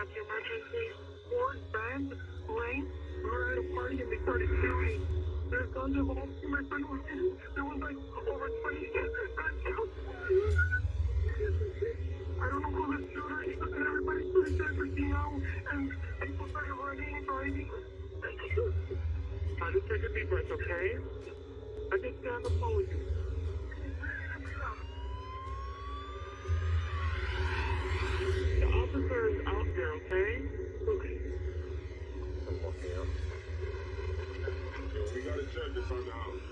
of the emergency. Ford, Ben, Lane, we were at a party and they started shooting. There's guns involved. My friend was in. There was like over 20 guns. I don't know who the shooter is, and everybody started freaking out, and people started running, driving. Uh, just take a deep breath, okay? I can stay on the you. The officer okay? Okay. I'm walking out. We gotta check this on house.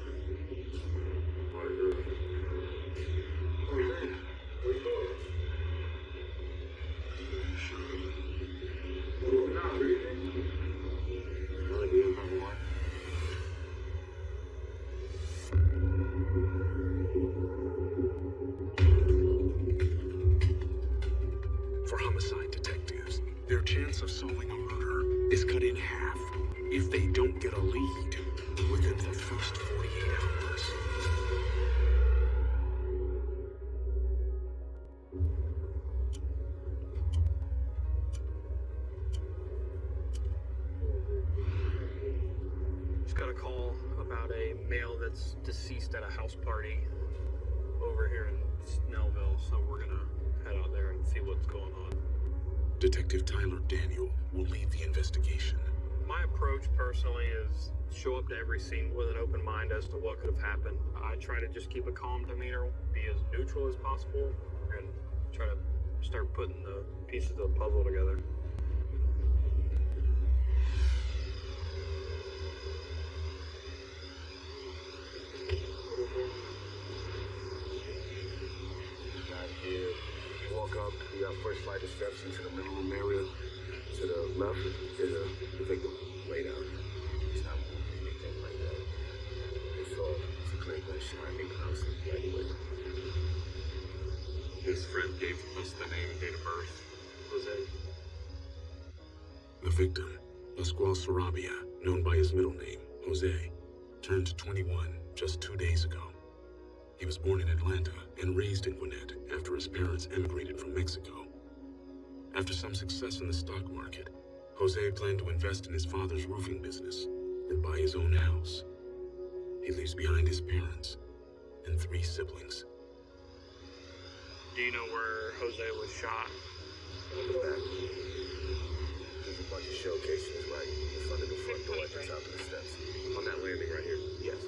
Is cut in half if they don't get a lead within the first 48 hours. Just got a call about a male that's deceased at a house party over here in Snellville, so we're gonna head out there and see what's going on. Detective Tyler Daniel will lead the investigation. My approach personally is show up to every scene with an open mind as to what could have happened. I try to just keep a calm demeanor, be as neutral as possible, and try to start putting the pieces of the puzzle together. Right here. You walk up, you got first flight of steps into the middle room area. To the left is a the victim laid out. He's not moving anything like that. It's all it's a clear gunshot. They pronounced it anyway. His friend gave us the name and date of birth. Jose. The victim, Pascual Sarabia, known by his middle name, Jose, turned 21 just two days ago. He was born in Atlanta and raised in Gwinnett after his parents emigrated from Mexico. After some success in the stock market, Jose planned to invest in his father's roofing business and buy his own house. He leaves behind his parents and three siblings. Do you know where Jose was shot? In the back. There's a bunch of shell casings right in front of the front door at the top of the steps. On that landing right here. Yes.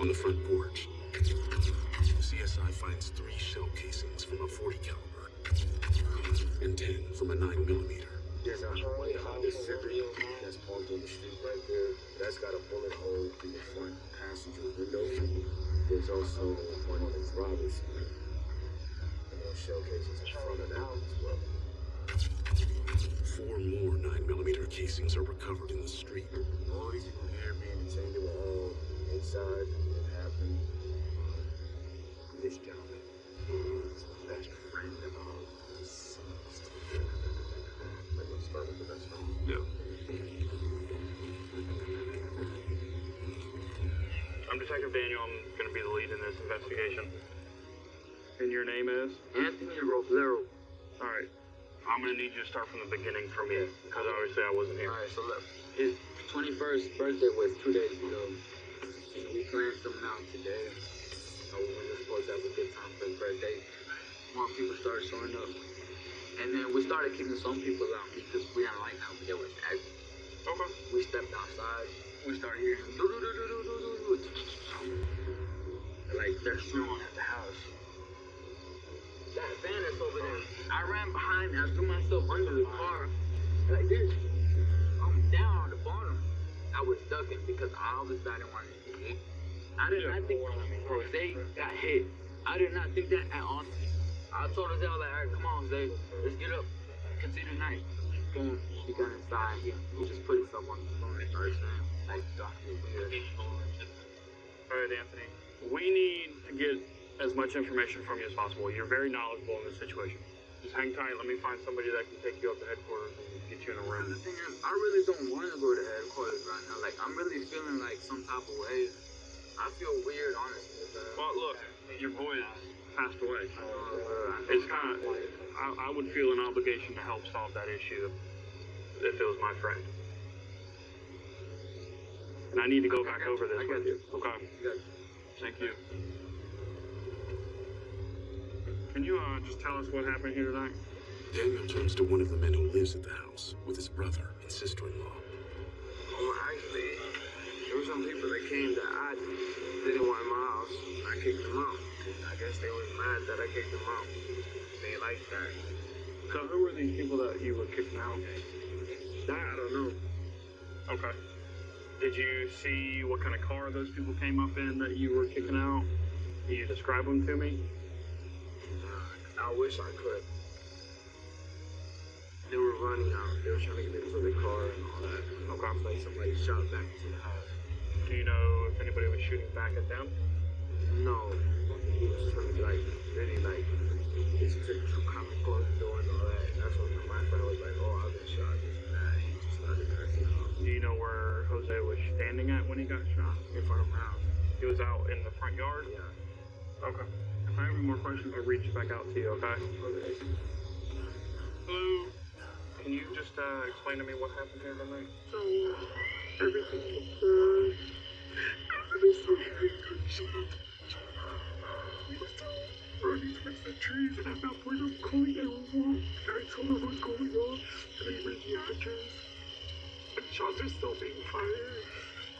On the front porch, CSI finds three shell casings from a 40 caliber and 10 from a 9 millimeter. There's a white Honda Civic that's parked on the street right there. That's got a bullet hole in the front passenger window. There's also one on the driver's side. And those shell casings in front of that as well. Four more 9 millimeter casings are recovered in the street. All these people here being detained, were all inside. It. This gentleman is the best friend of the deceased. Like what's start with the best friend? Yeah. I'm Detective Daniel. I'm going to be the lead in this investigation. And your name is? Anthony Roblero. All right. I'm going to need you to start from the beginning for me, because obviously I wasn't here. Alright, so look, his 21st birthday was two days ago. And we planned something out today. So we were supposed to have a good time for his birthday. More people started showing up. And then we started kicking some people out because we didn't like how they were acting. Okay. We stepped outside. We started hearing do do do do do do do do. Like they're shooting at the house. That van is over there. I ran behind and I threw myself under the car like this. I'm down on the bottom. I was ducking because I obviously I didn't want to get hit. I did not think Jose got hit. I did not think that at all. I told Jose, I was like, all right, come on, Jose, let's get up. Consider night. Boom, he got inside. He, he just put himself on the phone started saying, like, Dr. Weird. All right, Anthony. We need to get as much information from you as possible. You're very knowledgeable in this situation. Just hang tight. Let me find somebody that can take you up to headquarters and get you in a room. The thing is, I really don't want to go to headquarters right now. Like, I'm really feeling like some type of way. I feel weird, honestly. But, Well, look, your boy passed away. uh, It's kind of. I, I would feel an obligation to help solve that issue if it was my friend. And I need to go back got over you. this I got with you. Okay. You Thank you. Can you uh, just tell us what happened here tonight? Daniel turns to one of the men who lives at the house with his brother and sister-in-law. Well, actually, there were some people that came that I didn't want in my house. I kicked them out. I guess they was mad that I kicked them out. They liked that. So who were these people that you were kicking out? That I don't know. Okay. Did you see what kind of car those people came up in that you were kicking out? Can you describe them to me? I wish I could. They were running out. They were trying to get into the car and all that. Okay. Like somebody shot back into the house. Do you know if anybody was shooting back at them? No, he was trying to like really like he just took to come and close door and all that. And that's when my friend was like, "Oh, I've been shot." This and that. He just started cursing out Do you know where Jose was standing at when he got shot? in front of my house. He was out in the front yard? Yeah. Okay. If I have any more questions, I'll reach back out to you, okay? Okay. Hello? Can you just uh, explain to me what happened here tonight? So, everything was towards the trees, and at that point, I'm calling 911. I told her what's going on, and I read the address. And shots are still being fired.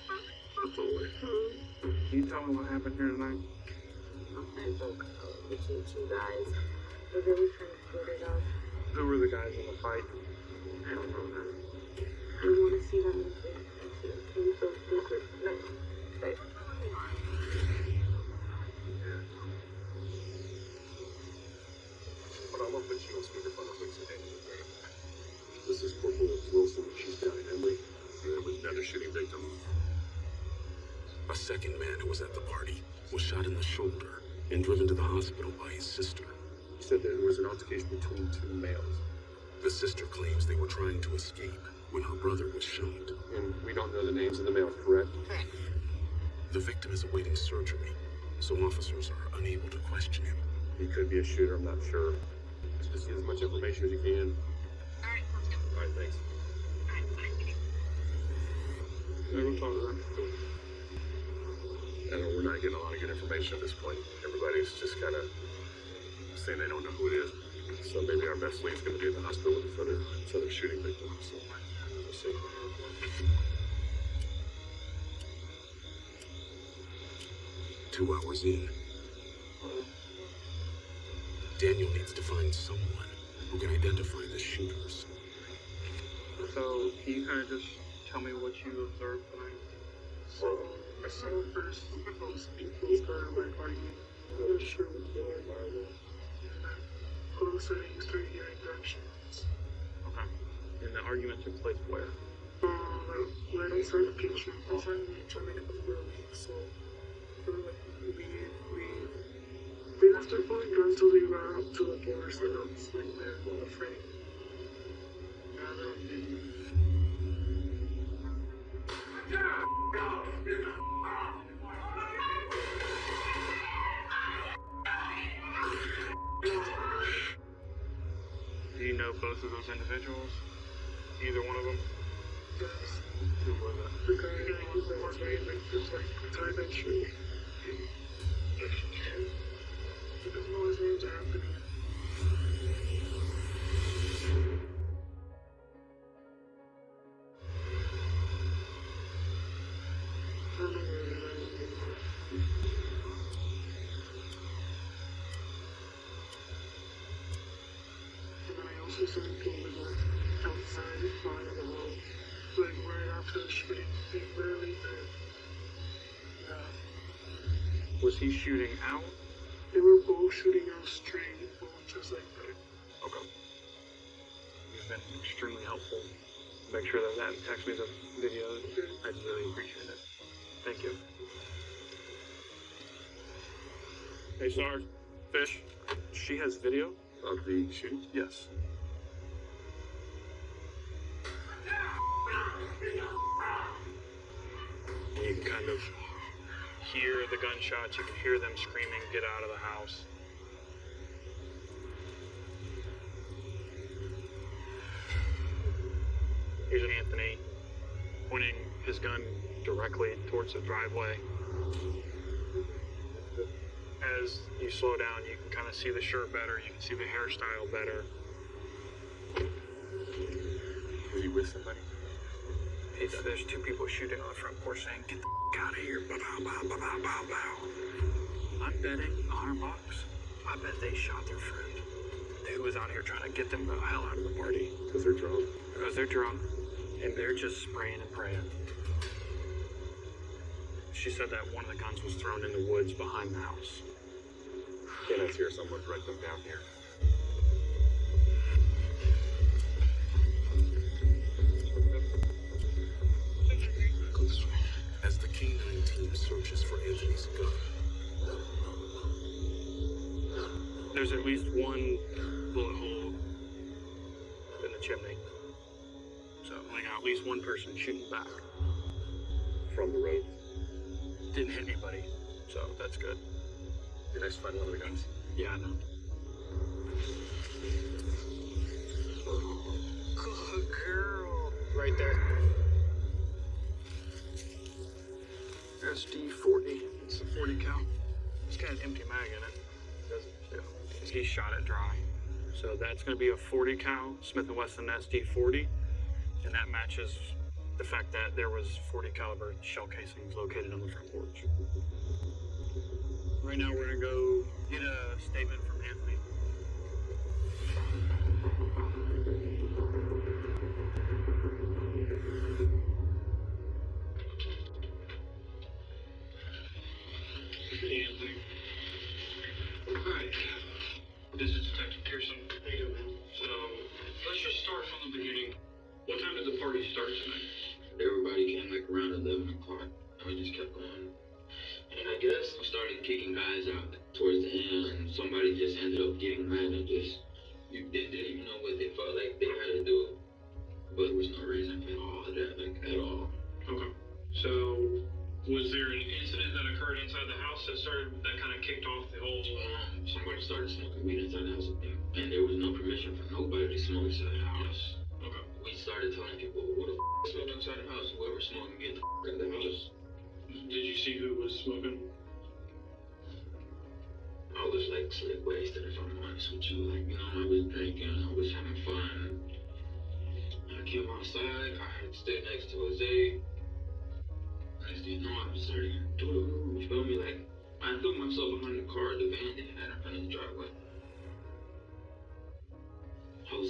That's all I have. Can you tell me what happened here tonight? I broke out between two guys. We're really trying to split it up. Who were the guys in the fight? Between two males. The sister claims they were trying to escape when her brother was shot. And we don't know the names of the males, correct? The victim is awaiting surgery, so officers are unable to question him. He could be a shooter, I'm not sure. Just get as much information as you can. alright, let's go. Alright, thanks. Yeah, we'll talk to them. I know we're not getting a lot of good information at this point. Everybody's just kind of saying they don't know who it is. So maybe our best lead's going to be in the hospital with this other, this shooting victim. So we'll see. Two hours in, Daniel needs to find someone who can identify the shooters. So, can you kind of just tell me what you observed tonight? So, I saw first those people started like arguing. I'm not sure what's going on. And then all a. Okay. And the argument took place where? Um, like, right outside the kitchen. Outside the kitchen, like, the room. So, we were like, we, we, they left their phone guns till they ran up to the door, so I was like, there, I'm afraid. And Do you know both of those individuals? Either one of them? yes, Who was it? the guy that was one wearing, like, this, like, tie-dye shirt. I don't know his name's Anthony. And then I also saw people like the home, like right after the shooting. They literally did. Yeah. Was he shooting out? They were both shooting out straight, both just like that. Okay. You've been extremely helpful. Make sure that that text me the videos. I'd really appreciate it. Thank you. Hey, Sarge. Fish. She has video? Of the shooting? Yes. kind of hear the gunshots, you can hear them screaming, get out of the house. Here's Anthony pointing his gun directly towards the driveway. As you slow down, you can kind of see the shirt better, you can see the hairstyle better. Is he with somebody? It's, there's two people shooting on the front porch saying, "Get the f- out of here!" Bow, bow, bow, bow, bow, bow. I'm betting a hundred bucks. I bet they shot their friend who was out here trying to get them the hell out of the party Because they're drunk. because they're drunk and they're just spraying and praying. She said that one of the guns was thrown in the woods behind the house. Can't I hear someone direct them down here? Searches for Anthony's gun, There's at least one bullet hole in the chimney. So we got at least one person shooting back. From the road. Didn't hit anybody, so that's good. Did I find one of the guns? Yeah, I know. Good girl. Right there. SD 40. It's a 40 cal. It's got an empty mag in it. He shot it dry. So that's going to be a 40 cal Smith & Wesson SD 40, and that matches the fact that there was 40 caliber shell casings located on the front porch. Right now, we're going to go get a statement from Anthony.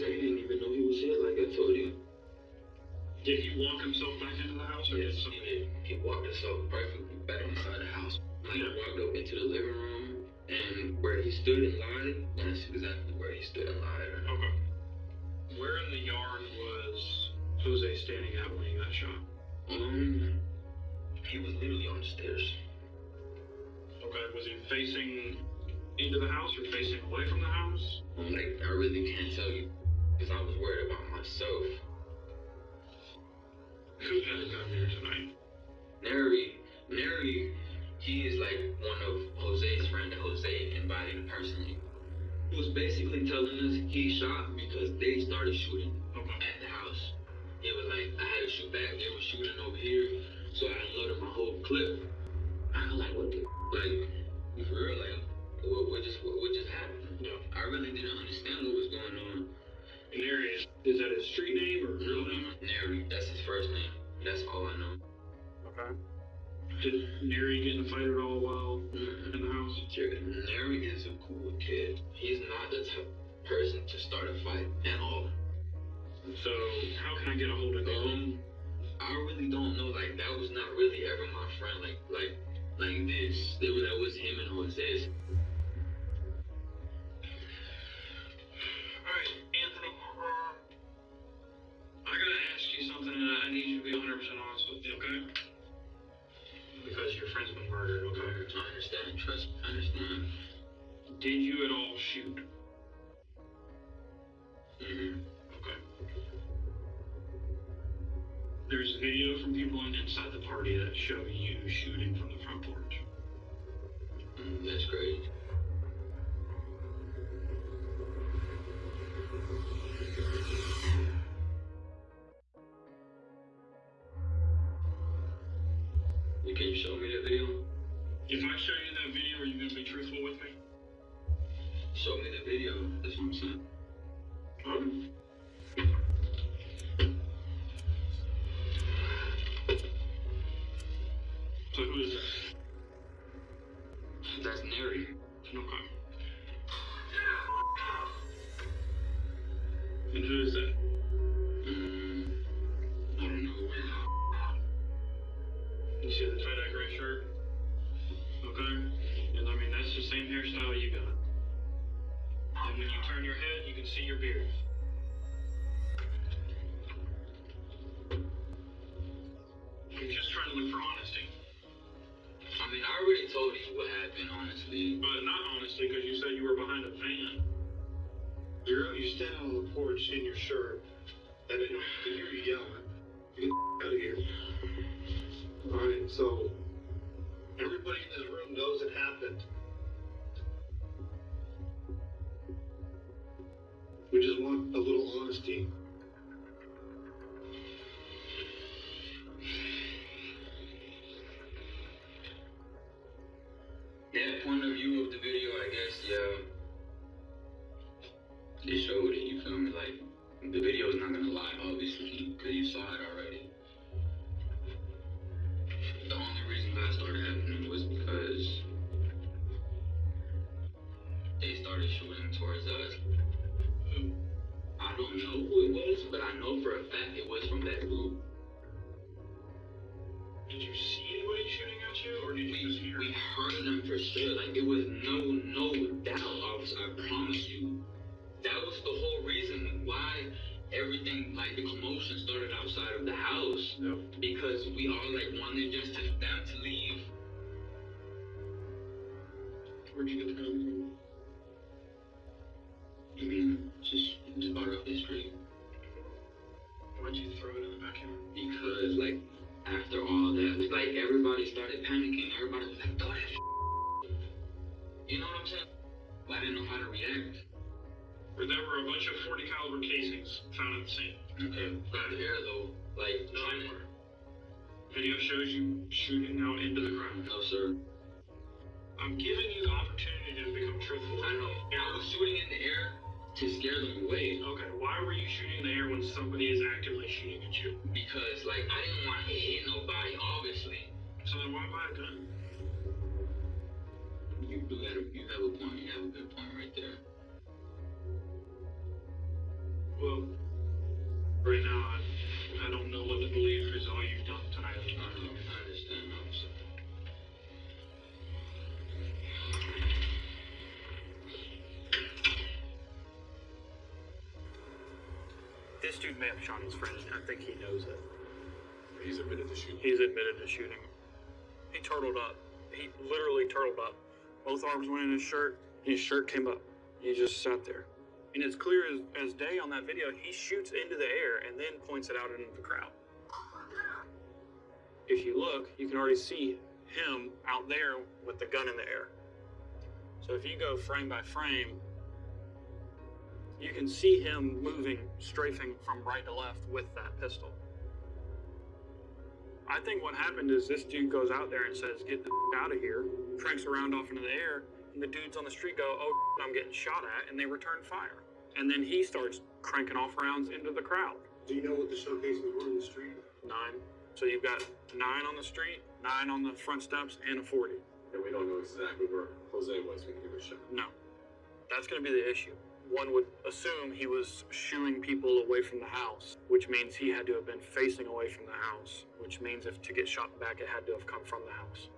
Jose didn't even know he was here, like I told you. Did he walk himself back into the house, or Yes, did he did. He walked himself perfectly back inside the house. Like, I walked up into the living room, and where he stood and lied, that's exactly where he stood and lied. Okay. Where in the yard was Jose standing at when he got shot? Um, he was literally on the stairs. Okay. Was he facing into the house or facing away from the house? Um, like, I really can't tell you, because I was worried about myself. Who a gun here tonight? Neri, Neri, he is like one of Jose's friend that Jose invited personally. He was basically telling us he shot because they started shooting at the house. He was like, I had to shoot back. They were shooting over here, so I unloaded my whole clip. I was like, what the f-? like, for real? Like, what, what just what, what just happened? Yeah. I really didn't understand what was going on. There is. That his street name or real name? Neri, that's his first name. That's all I know. Okay. Did Neri get in a fight at all while Mm-mm. in the house? Neri is a cool kid. He's not the type of person to start a fight at all. So how can I get a hold of him? Um, property that show you shooting from the front porch. Mm, that's great. Can you show me that video? If I show you that video, are you going to be truthful with me? Show me the video. That's what I'm saying. Same hairstyle you got. And when you turn your head, you can see your beard. I'm just trying to look for honesty. I mean, I already told you what happened, honestly. But not honestly, because you said you were behind a van. You're you standing on the porch in your shirt, and I can hear you yelling. Why everything like the commotion started outside of the house. Because we all like wanted just to, them to leave. Where'd you get the gun from? I mean, just just up the street. Why'd you throw it in the backyard? Because like after all that, like everybody started panicking. Everybody was like, "Throw that. You know what I'm saying? I didn't know how to react. Where there were a bunch of 40 caliber casings found at the scene. Okay, got there though. Like to. Video shows you shooting out into the ground. No, sir. I'm giving you the opportunity to become truthful. I know. I was shooting in the air to scare them away Okay, why were you shooting in the air when somebody is actively shooting at you? because, like, I didn't want to hit nobody. Obviously, So then why buy a gun? you do have a, you have a point. You have a good point right there. Well, right now, I, I don't know what to believe because all you've done tonight is I not understand, officer. This dude may have shot his friend. I think he knows it. He's admitted to shooting. He's admitted to shooting. He turtled up. He literally turtled up. Both arms went in his shirt. His shirt came up. He just sat there. And it's clear as, as day on that video, he shoots into the air and then points it out into the crowd. If you look, you can already see him out there with the gun in the air. So if you go frame by frame, you can see him moving, strafing from right to left with that pistol. I think what happened is this dude goes out there and says, "Get the out of here," cranks around off into the air, and the dudes on the street go, "Oh, I'm getting shot at," and they return fire. And then he starts cranking off rounds into the crowd. Do you know what the shell casings were in the street? Nine. So you've got nine on the street, nine on the front steps, and a 40. And we don't know exactly where Jose was when he was shot. No. That's going to be the issue. One would assume he was shooing people away from the house, which means he had to have been facing away from the house, which means if to get shot back, it had to have come from the house.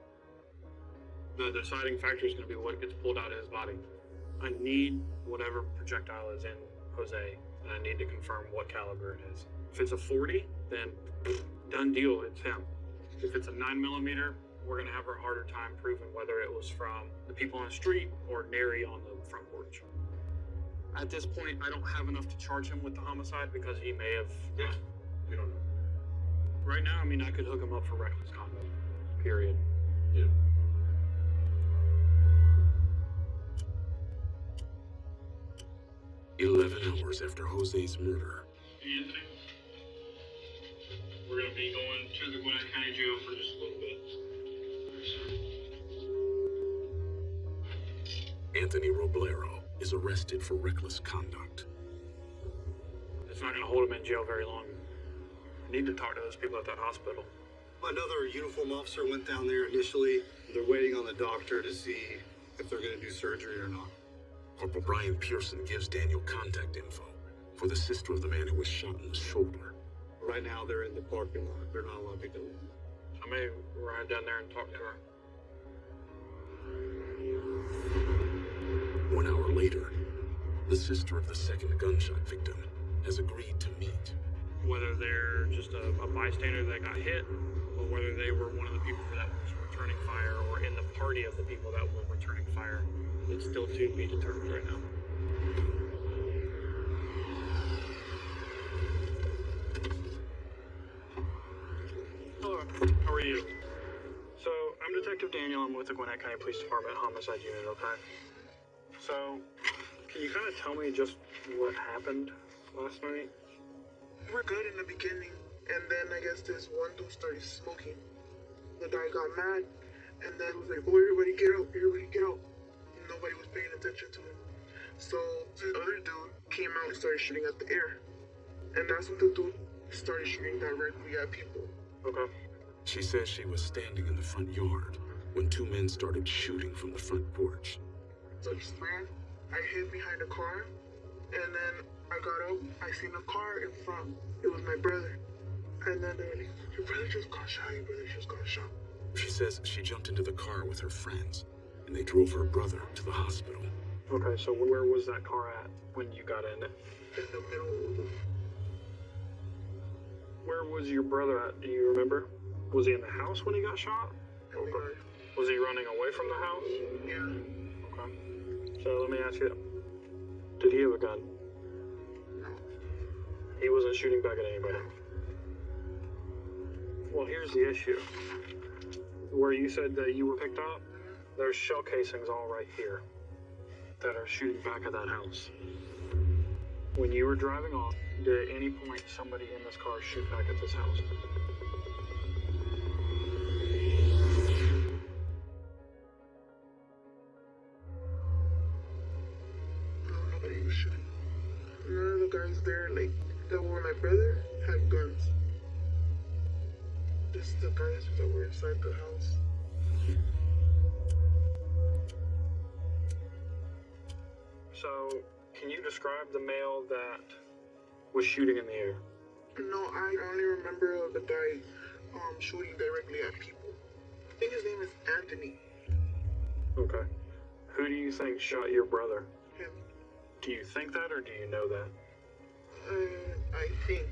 The deciding factor is going to be what gets pulled out of his body. I need whatever projectile is in Jose, and I need to confirm what caliber it is. If it's a 40, then done deal, it's him. If it's a 9 millimeter, we're going to have a harder time proving whether it was from the people on the street or Neri on the front porch. At this point, I don't have enough to charge him with the homicide because he may have. Yeah. We don't know. Right now, I mean, I could hook him up for reckless conduct. Period. Yeah. Eleven hours after Jose's murder, Anthony, we're going to be going to the Gwinnett County Jail for just a little bit. Anthony Roblero is arrested for reckless conduct. It's not going to hold him in jail very long. I need to talk to those people at that hospital. Another uniform officer went down there initially. They're waiting on the doctor to see if they're going to do surgery or not. Corporal Brian Pearson gives Daniel contact info for the sister of the man who was shot in the shoulder. Right now, they're in the parking lot. They're not allowed to go. I may ride down there and talk to her. One hour later, the sister of the second gunshot victim has agreed to meet. Whether they're just a, a bystander that got hit, or whether they were one of the people that was returning fire, or in the party of the people that were returning fire, it's still to be determined right now. Hello, how are you? So, I'm Detective Daniel. I'm with the Gwinnett County Police Department Homicide Unit, okay? So, can you kind of tell me just what happened last night? We're good in the beginning, and then I guess this one dude started smoking. The guy got mad, and then was like, "Oh, everybody get out! Everybody get out!" Nobody was paying attention to him. So the other dude came out and started shooting at the air, and that's when the dude started shooting directly at people. Okay. She says she was standing in the front yard when two men started shooting from the front porch. So I just ran. I hid behind a car, and then I got up. I seen a car in front. It was my brother. And then they were like, "Your brother just got shot. Your brother just got shot." She says she jumped into the car with her friends and they drove her brother to the hospital. Okay, so where was that car at when you got in it? In the middle Where was your brother at? Do you remember? Was he in the house when he got shot? Okay. Was he running away from the house? Yeah. Okay. So let me ask you, did he have a gun? No. He wasn't shooting back at anybody. Well, here's the issue. Where you said that you were picked up, there's shell casings all right here that are shooting back at that house. When you were driving off, did at any point somebody in this car shoot back at this house? Was shooting in the air? No, I only remember the guy um, shooting directly at people. I think his name is Anthony. Okay. Who do you think shot your brother? Him. Do you think that or do you know that? Uh, I think.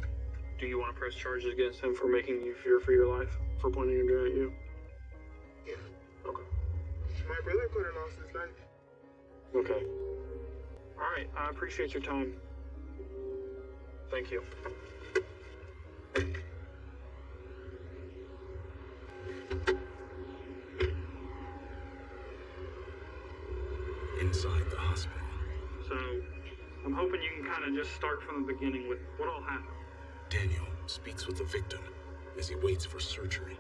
Do you want to press charges against him for making you fear for your life? For pointing a gun at you? Yeah. Okay. My brother could have lost his life. Okay. Alright, I appreciate your time. Thank you. Inside the hospital, So, I'm hoping you can kind of just start from the beginning with what all happened. Daniel speaks with the victim as he waits for surgery.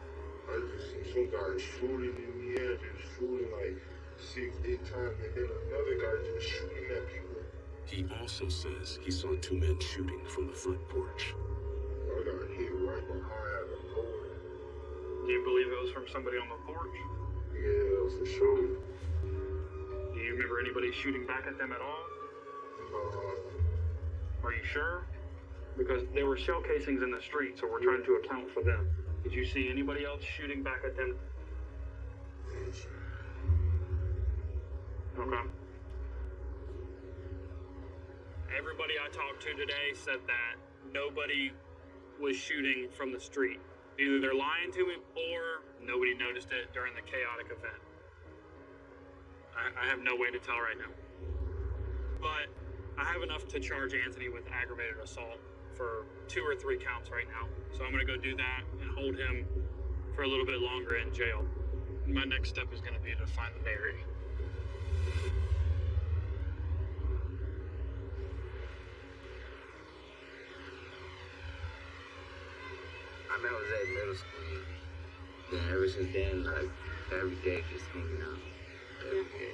I just see some guy shooting in the air, just shooting like six, eight times, and then another guy just shooting at people. He also says he saw two men shooting from the front porch. I got hit right behind out of nowhere. Do you believe it was from somebody on the porch? Yeah, it was for sure. Do you remember anybody shooting back at them at all? Uh, Are you sure? Because there were shell casings in the street, so we're trying to account for them. Did you see anybody else shooting back at them? Okay. Everybody I talked to today said that nobody was shooting from the street. Either they're lying to me or nobody noticed it during the chaotic event. I, I have no way to tell right now. But I have enough to charge Anthony with aggravated assault for two or three counts right now. So I'm going to go do that and hold him for a little bit longer in jail. My next step is going to be to find the Neri. I met Jose in middle school. Then ever since then, like, every day just hanging out. Every day.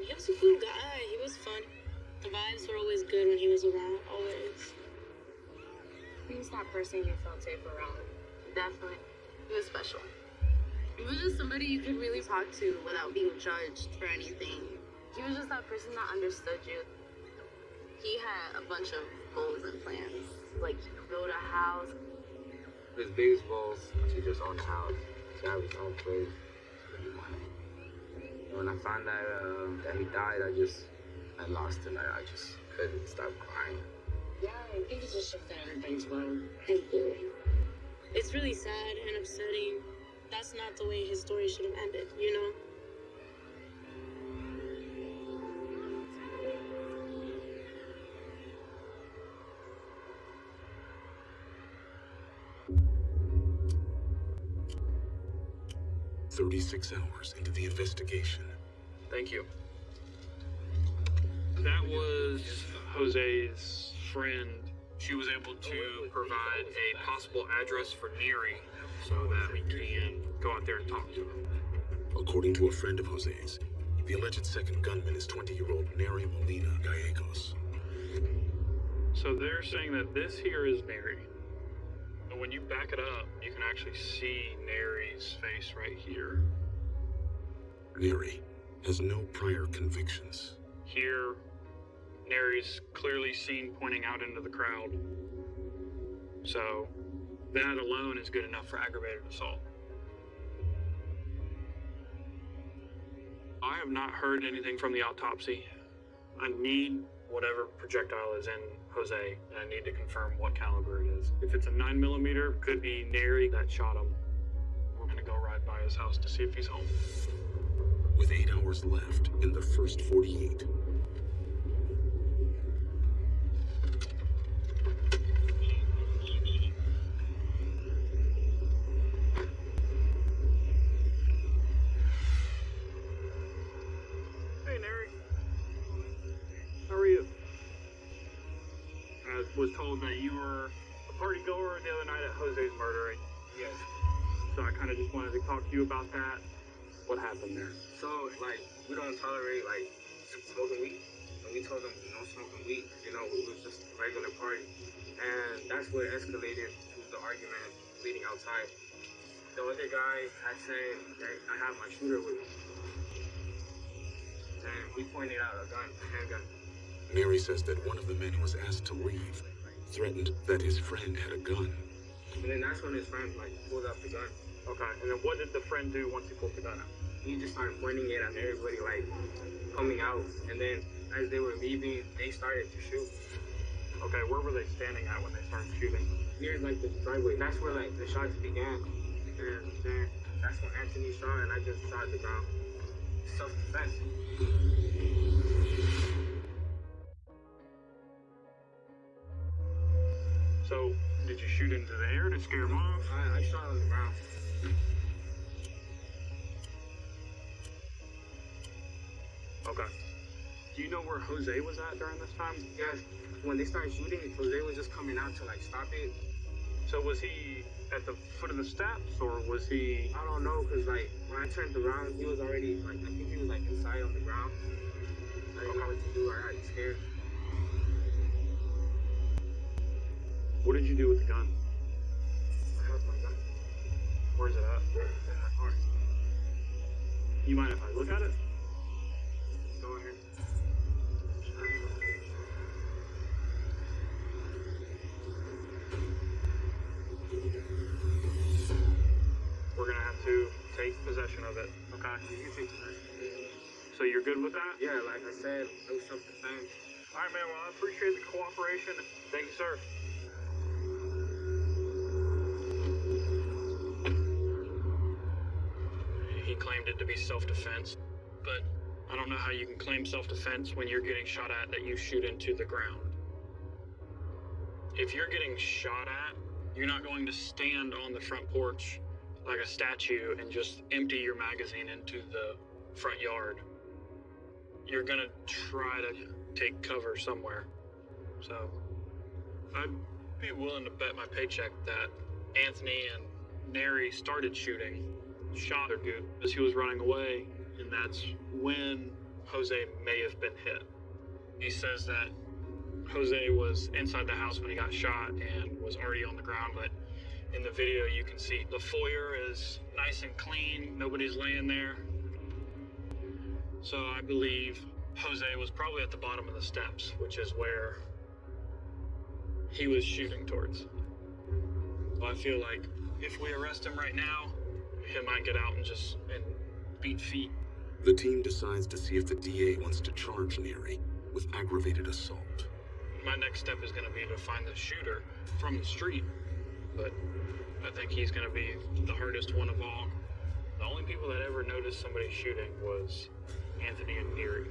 He was a cool guy. He was fun. The vibes were always good when he was around. Always. He was that person you felt safe around. Definitely. He was special. He was just somebody you could really talk to without being judged for anything. He was just that person that understood you. He had a bunch of goals and plans. Like build a house. His biggest goal to just own a house, to have his own place. And when I found out uh, that he died, I just, I lost it. I, I just couldn't stop crying. Yeah, I think it's in everybody's world. Thank you. It's really sad and upsetting. That's not the way his story should have ended, you know? Thirty-six hours into the investigation, Thank you. That was Jose's friend. She was able to oh, provide a possible address for Neri so oh, that we can go out there and talk to him. according to a friend of Jose's, the alleged second gunman is 20-year-old Neri Molina Gallegos. So they're saying that this here is Neri. And when you back it up, you can actually see Neri's face right here. Neri has no prior convictions. Here, Neri's clearly seen pointing out into the crowd. So, that alone is good enough for aggravated assault. I have not heard anything from the autopsy. I need whatever projectile is in Jose, and I need to confirm what caliber it is. If it's a 9 millimeter, could be Neri that shot him. We're gonna go ride by his house to see if he's home. With eight hours left in the first 48, was told that you were a party goer the other night at Jose's murder. Yes. So I kind of just wanted to talk to you about that. What happened there? So, like, we don't tolerate, like, smoking weed. And we told them no smoking weed, you know, it was just a regular party. And that's what escalated to the argument leading outside. The other guy had said that I have my shooter with me. And we pointed out a gun, a handgun. Neri says that one of the men who was asked to leave threatened that his friend had a gun. And then that's when his friend, like, pulled out the gun. Okay, and then what did the friend do once he pulled the gun out? He just started pointing it at everybody, like, coming out. And then as they were leaving, they started to shoot. Okay, where were they standing at when they started shooting? near like the driveway. That's where like the shots began. And then that's when Anthony shot and I just shot the ground. Self So, did you shoot into the air to scare him off? I, I shot on the ground. Okay. Do you know where Jose was at during this time? Yes. When they started shooting, Jose was just coming out to like stop it. So was he at the foot of the steps, or was he? I don't know, cause like when I turned around, he was already like I think he was like inside on the ground. I didn't know what to do. I got scared. What did you do with the gun? I held my gun Where's it at? in my car. You mind if I look at it? Go ahead. We're gonna have to take possession of it. Okay. You can take that. So you're good with that? Yeah, like I said, no self defense. All right, man. Well, I appreciate the cooperation. Thank you, sir. It to be self-defense, but I don't know how you can claim self-defense when you're getting shot at that you shoot into the ground. If you're getting shot at, you're not going to stand on the front porch like a statue and just empty your magazine into the front yard. You're gonna try to take cover somewhere. So, I'd be willing to bet my paycheck that Anthony and Neri started shooting shot dude as he was running away, and that's when Jose may have been hit. He says that Jose was inside the house when he got shot and was already on the ground, but in the video you can see the foyer is nice and clean, nobody's laying there. So I believe Jose was probably at the bottom of the steps, which is where he was shooting towards. I feel like if we arrest him right now, he might get out and just and beat feet. The team decides to see if the DA wants to charge Neri with aggravated assault. My next step is going to be to find the shooter from the street, but I think he's going to be the hardest one of all. The only people that ever noticed somebody shooting was Anthony and Neri.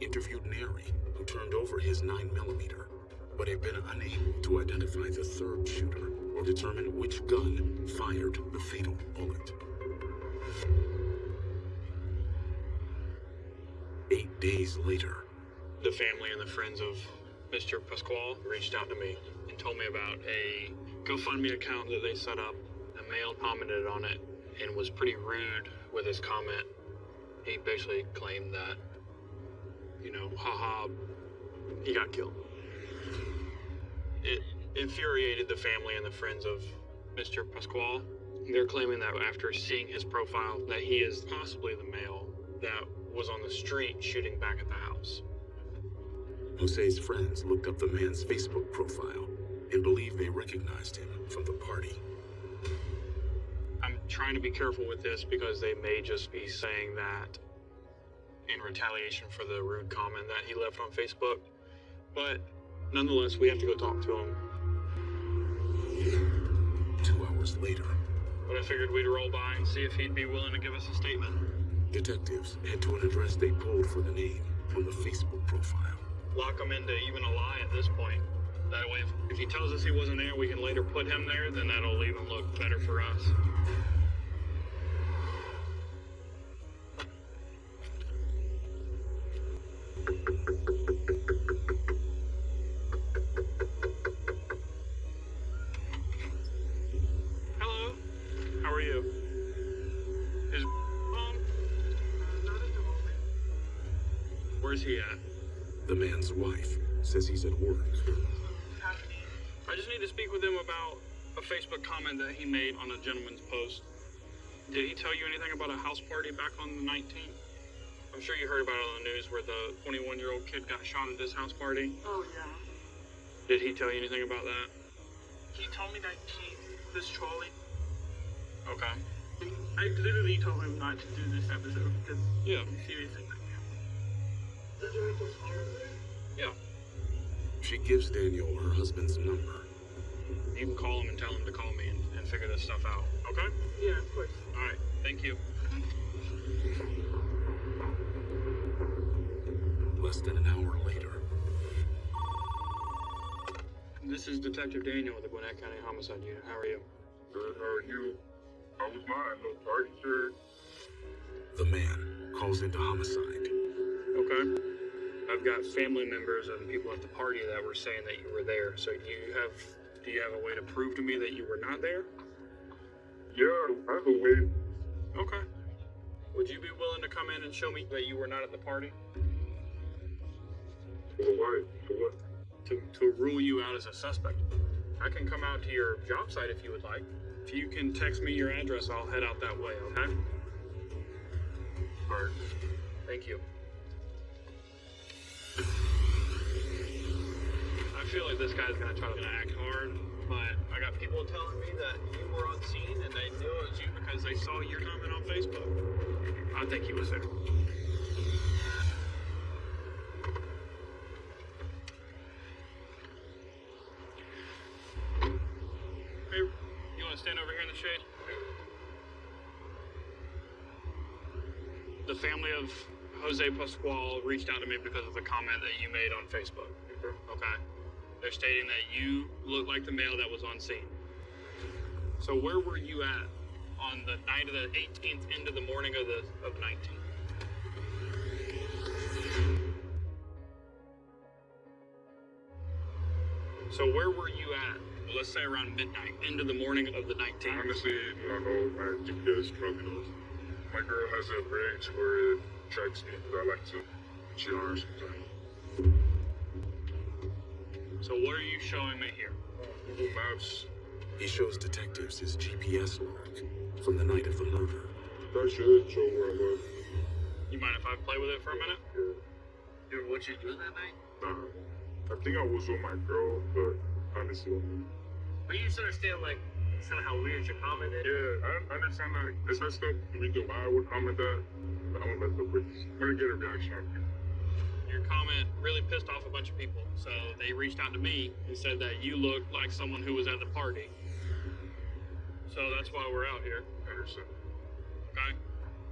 Interviewed Neri, who turned over his 9mm, but had been unable to identify the third shooter or determine which gun fired the fatal bullet. Eight days later, The family and the friends of Mr. Pasquale reached out to me and told me about a GoFundMe account that they set up. A male commented on it and was pretty rude with his comment. He basically claimed that, you know, haha, he got killed. It infuriated the family and the friends of Mr. Pasquale. They're claiming that after seeing his profile, that he is possibly the male that was on the street shooting back at the house. Jose's friends looked up the man's Facebook profile and believe they recognized him from the party. I'm trying to be careful with this because they may just be saying that in retaliation for the rude comment that he left on Facebook. But nonetheless, we have to go talk to him. Two hours later, But I figured we'd roll by and see if he'd be willing to give us a statement. detectives head to an address they pulled for the name from the Facebook profile. Lock him into even a lie at this point. That way, if, if he tells us he wasn't there, we can later put him there, then that'll even look better for us. A comment that he made on a gentleman's post. Did he tell you anything about a house party back on the 19th? I'm sure you heard about it on the news where the 21 year old kid got shot at this house party. Oh, yeah. Did he tell you anything about that? He told me that he was trolling. Okay. I literally told him not to do this episode because Yeah. seriously. Yeah. She gives Daniel her husband's number. You can call him and tell him to call me and, and figure this stuff out. Okay? Yeah, of course. All right. Thank you. Less than an hour later, This is Detective Daniel with the Gwinnett County Homicide Unit. How are you? Good, how are you? How was mine? No party shirt. the man calls into homicide. Okay. I've got family members and people at the party that were saying that you were there. So do you have do you have a way to prove to me that you were not there? Yeah, I have a way. Okay. Would you be willing to come in and show me that you were not at the party? For what? For what? To to rule you out as a suspect. I can come out to your job site if you would like. If you can text me your address, I'll head out that way, okay? Alright. Thank you feel like this guy's gonna try to act hard, but I got people telling me that you were on scene and they knew it was you because they saw your comment on Facebook. I think he was there. Hey, you wanna stand over here in the shade? The family of Jose Pascual reached out to me because of the comment that you made on Facebook. Mm-hmm. Okay. They're stating that you look like the male that was on scene. So where were you at on the night of the 18th into the morning of the of 19th? So where were you at? Let's say around midnight into the morning of the 19th. Honestly, I don't know. My GPS probably knows. My girl has a rig where it tracks me because I like to GR sometimes. So what are you showing me here? Google Maps, He shows detectives his GPS log from the night of the murder. that should show where I was. You mind if I play with it for a minute? Dude, what you doing that night? Nah, I think I was with my girl, but honestly, But you just understand, like, it's kind of how weird your comment is. yeah, I, I understand that it's messed up. The reason why I would comment that, but I'm gonna mess up with. I'm gonna get a reaction out of you. Your comment really pissed off a bunch of people, so they reached out to me and said that you looked like someone who was at the party. So that's why we're out here. Anderson. Okay.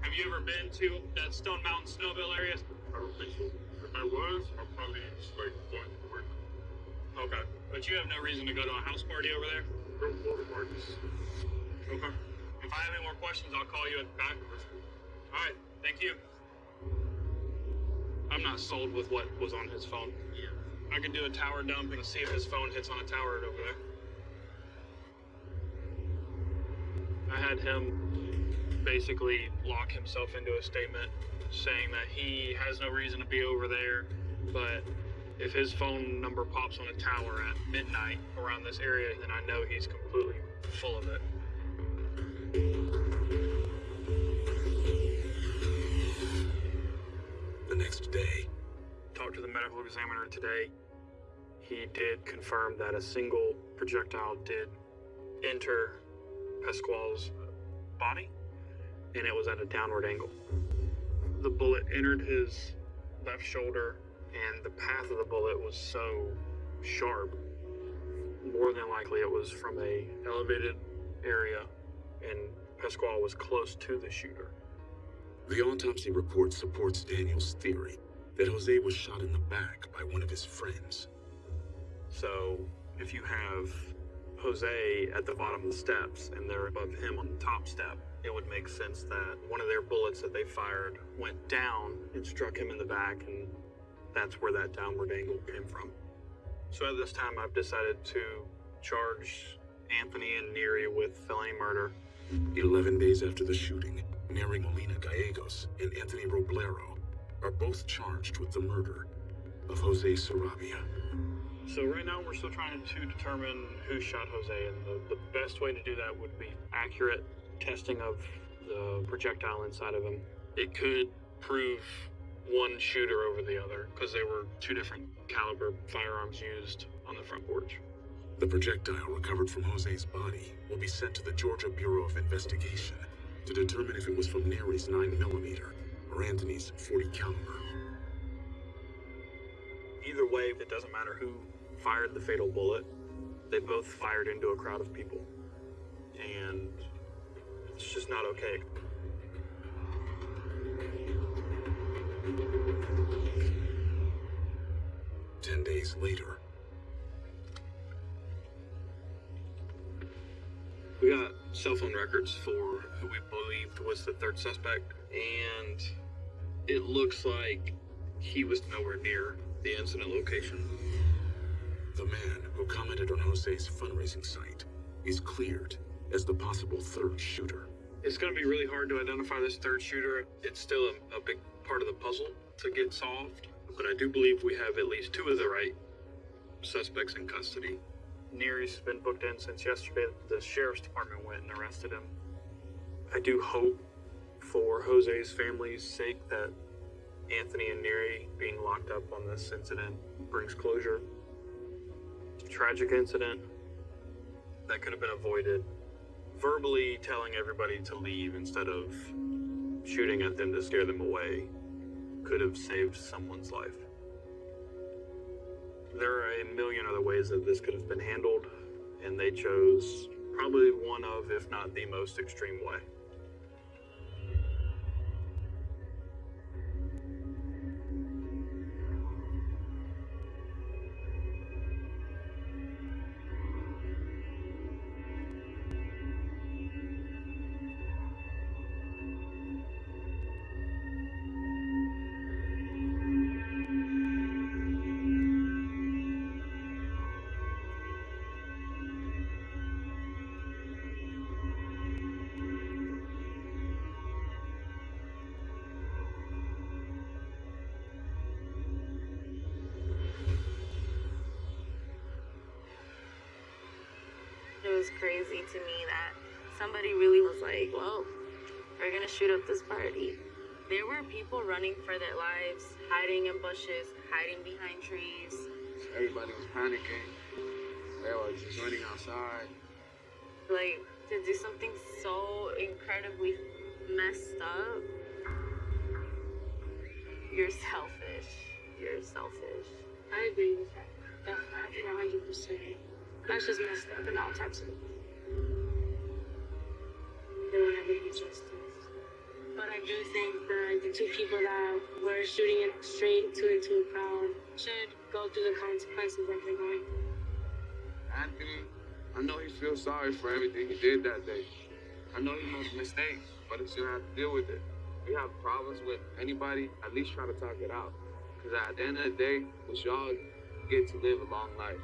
Have you ever been to that Stone Mountain Snellville area? I don't think so. If I was, I'd probably just like going to work. Okay. But you have no reason to go to a house party over there? Go to parties. Okay. If I have any more questions, I'll call you at the back. All right. Thank you. I'm not sold with what was on his phone. Yeah. I could do a tower dump and see if his phone hits on a tower over there. I had him basically lock himself into a statement saying that he has no reason to be over there, but if his phone number pops on a tower at midnight around this area, then I know he's completely full of it. Next day, talked to the medical examiner today. He did confirm that a single projectile did enter Pasquale's body, and it was at a downward angle. The bullet entered his left shoulder, and the path of the bullet was so sharp. More than likely, it was from a elevated area, and Pasquale was close to the shooter. The autopsy report supports Daniel's theory that Jose was shot in the back by one of his friends. So if you have Jose at the bottom of the steps and they're above him on the top step, it would make sense that one of their bullets that they fired went down and struck him in the back, and that's where that downward angle came from. So at this time, I've decided to charge Anthony and Neri with felony murder. 11 days after the shooting, Neri Molina Gallegos and Anthony Roblero are both charged with the murder of Jose Sarabia. So right now we're still trying to determine who shot Jose, and the, the best way to do that would be accurate testing of the projectile inside of him. It could prove one shooter over the other because they were two different caliber firearms used on the front porch. The projectile recovered from Jose's body will be sent to the Georgia Bureau of Investigation to determine if it was from Neri's 9mm or Anthony's 40 caliber. Either way, it doesn't matter who fired the fatal bullet. They both fired into a crowd of people. And it's just not okay. Ten days later, We got cell phone records for who we believed was the third suspect, and it looks like he was nowhere near the incident location. the man who commented on Jose's fundraising site is cleared as the possible third shooter. It's going to be really hard to identify this third shooter. It's still a, a big part of the puzzle to get solved, but I do believe we have at least two of the right suspects in custody. Neri's been booked in since yesterday. The sheriff's department went and arrested him. I do hope for Jose's family's sake that Anthony and Neary being locked up on this incident brings closure. It's a tragic incident that could have been avoided. Verbally telling everybody to leave instead of shooting at them to scare them away could have saved someone's life. There are a million other ways that this could have been handled, and they chose probably one of, if not the most extreme way. Was crazy to me that somebody really was like, well, we're gonna shoot up this party. There were people running for their lives, hiding in bushes, hiding behind trees. Everybody was panicking. They were just running outside. Like, to do something so incredibly messed up, you're selfish. You're selfish. I agree with that. Definitely, 100%. That's just messed up in all types of They will never get justice. But I do think that the two people that were shooting it straight to into a crowd should go through the consequences that they're going through. Anthony, I know he feels sorry for everything he did that day. I know he made mistakes, but he's gonna have to deal with it. If you have problems with anybody, at least try to talk it out. Because at the end of the day, we should all get to live a long life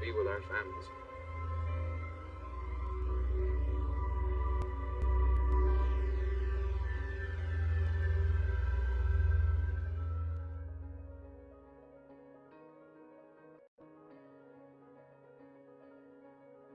be with our families.